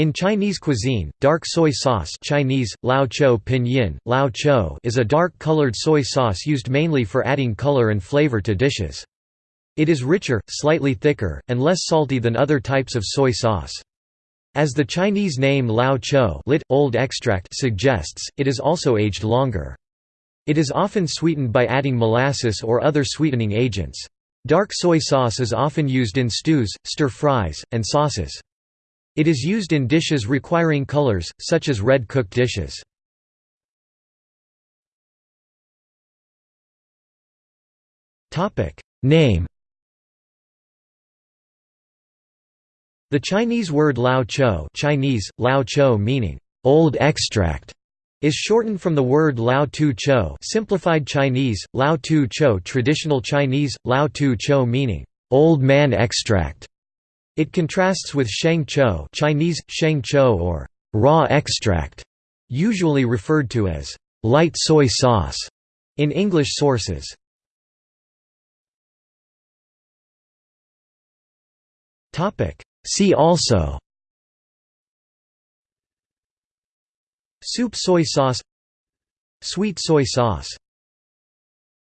In Chinese cuisine, dark soy sauce Chinese, lao pinyin, lao is a dark-colored soy sauce used mainly for adding color and flavor to dishes. It is richer, slightly thicker, and less salty than other types of soy sauce. As the Chinese name lao chou lit, old extract suggests, it is also aged longer. It is often sweetened by adding molasses or other sweetening agents. Dark soy sauce is often used in stews, stir-fries, and sauces. It is used in dishes requiring colors, such as red cooked dishes. Name The Chinese word lao chou Chinese, lao chou meaning, old extract, is shortened from the word Lao Tu Chou simplified Chinese, Lao Tu Chou traditional Chinese, Lao Tu Chou meaning, old man extract. It contrasts with Sheng Chou Chinese, Sheng Chou or raw extract, usually referred to as light soy sauce in English sources. See also Soup soy sauce Sweet soy sauce